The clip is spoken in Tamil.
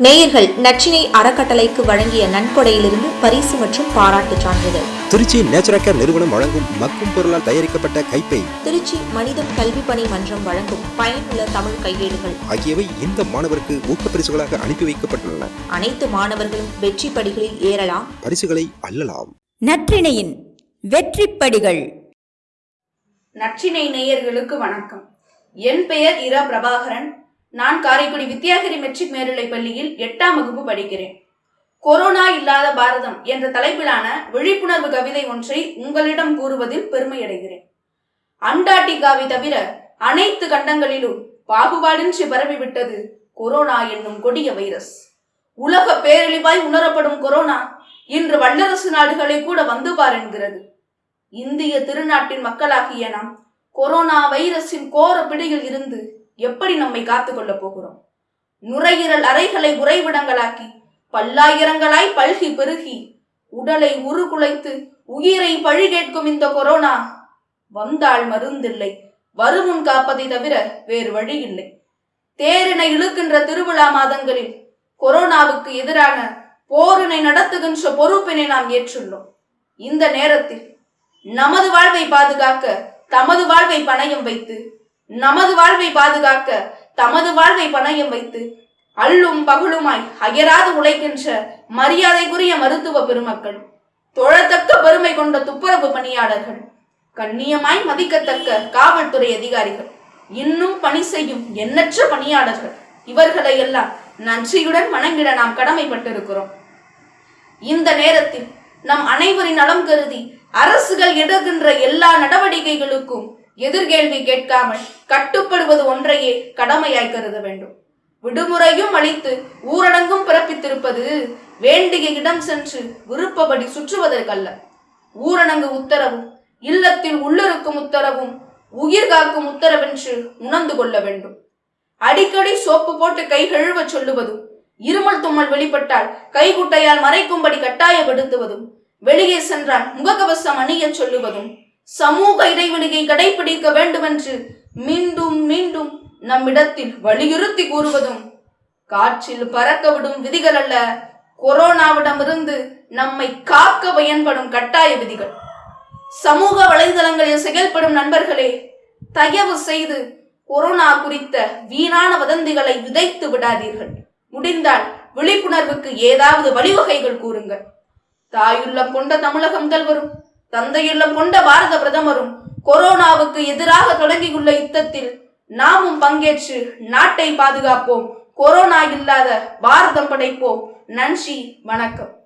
நேயர்கள் நச்சினை அறக்கட்டளைக்கு வழங்கிய நன்கொடையிலிருந்து பரிசு மற்றும் பாராட்டுச் சான்றிதழ். திருச்சி நேச்சுரல் கேர் நிறுவனம் வழங்கும் மக்கும் பொருளால் தயாரிக்கப்பட்ட கைப்பை திருச்சி மனிதம் கல்வி பணி மன்றம் வழங்கும் பயனுள்ள தமிழ் கையேடுகள். ஆகியவை இந்த மாணவருக்கு ஊக்கப்பரிசுகளாக அனுப்பி வைக்கப்பட்டுள்ளன. அனைத்து மாணவர்களும் வெற்றி படிகளில் ஏறலாம். பரிசுகளை அள்ளலாம். நற்றிணையின் வெற்றிப்படிகள். நற்றினை நேயர்களுக்கு வணக்கம். என் பெயர் இரா பிரபாகரன். நான் காரைக்குடி வித்யாகிரி மெட்ரிக் மேல்நிலைப் பள்ளியில் எட்டாம் வகுப்பு படிக்கிறேன். கொரோனா இல்லாத பாரதம் என்ற தலைப்பிலான விழிப்புணர்வு கவிதை ஒன்றை உங்களிடம் கூறுவதில் பெருமையடைகிறேன். அண்டார்டிகாவை தவிர அனைத்து கண்டங்களிலும் பாகுபாடின்றி பரவிவிட்டது கொரோனா என்னும் கொடிய வைரஸ். உலக பேரழிவாய் உணரப்படும் கொரோனா இன்று வல்லரசு நாடுகளை கூட வந்து பார் என்கிறது. இந்திய திருநாட்டின் மக்களாகிய நாம் கொரோனா வைரஸின் கோர பிடியில் இருந்து எப்படி நம்மை காத்துக்கொள்ளப் போகிறோம்? நுரையீரல் அறைகளை உறைவிடங்களாக்கி பல்லாயிரங்களாய் பல்கி பெருகி உடலை உருகுலைத்து உயிரை பழி கேட்கும் இந்த கொரோனா வந்தால் மருந்தில்லை வருமுன் காப்பதை தவிர வேறு வழி இல்லை தேரினை இழுக்கின்ற திருவிழா மாதங்களில் கொரோனாவுக்கு எதிரான போரினை நடத்துகின்ற பொறுப்பினை நாம் ஏற்றுள்ளோம். இந்த நேரத்தில் நமது வாழ்வை பாதுகாக்க தமது வாழ்வை பணயம் வைத்து நமது வாழ்வை பாதுகாக்க தமது வாழ்வை பணயம் வைத்து அள்ளும் பகலுமாய் அயராது உழைக்கின்ற மரியாதைக்குரிய மருத்துவ பெருமக்கள் தொழத்தக்க பெருமை கொண்ட துப்புரவு பணியாளர்கள் கண்ணியமாய் மதிக்கத்தக்க காவல்துறை அதிகாரிகள் இன்னும் பணி செய்யும் எண்ணற்ற பணியாளர்கள் இவர்களை எல்லாம் நன்றியுடன் வணங்கிட நாம் கடமைப்பட்டிருக்கிறோம். இந்த நேரத்தில் நம் அனைவரின் நலம் கருதி அரசுகள் எடுக்கின்ற எல்லா நடவடிக்கைகளுக்கும் எதிர்கேள்வி கேட்காமல் கட்டுப்படுவது ஒன்றையே கடமையாய் கருத வேண்டும். விடுமுறையும் அளித்து ஊரடங்கும் பிறப்பித்திருப்பது வேண்டிய இடம் சென்று விருப்பப்படி சுற்றுவதற்கல்ல. ஊரடங்கு உத்தரவும் இல்லத்தில் உள்ளிருக்கும் உத்தரவும் உயிர் காக்கும் உத்தரவென்று உணர்ந்து கொள்ள வேண்டும். அடிக்கடி சோப்பு போட்டு கை கழுவச் சொல்லுவதும் இருமல் தும்மல் வெளிப்பட்டால் கைகுட்டையால் மறைக்கும்படி கட்டாயப்படுத்துவதும் வெளியே சென்றால் முகக்கவசம் அணியச் சொல்லுவதும் சமூக இடைவெளியை கடைபிடிக்க வேண்டுமென்று மீண்டும் மீண்டும் நம்மிடத்தில் வலியுறுத்தி கூறுவதும் காற்றில் பறக்க விடும் விதிகள் அல்ல. கொரோனாவிடமிருந்து நம்மை காக்க பயன்படும் கட்டாய விதிகள். சமூக வலைதளங்களில் செயல்படும் நண்பர்களே தயவு செய்து கொரோனா குறித்த வீணான வதந்திகளை விதைத்து விடாதீர்கள். முடிந்தால் விழிப்புணர்வுக்கு ஏதாவது வழிவகைகள் கூறுங்கள். தாயுள்ளம் கொண்ட தமிழக முதல்வரும் தந்தையுள்ளம் கொண்ட பாரத பிரதமரும் கொரோனாவுக்கு எதிராக தொடங்கியுள்ள யுத்தத்தில் நாமும் பங்கேற்று நாட்டை பாதுகாப்போம். கொரோனா இல்லாத பாரதம் படைப்போம். நன்றி வணக்கம்.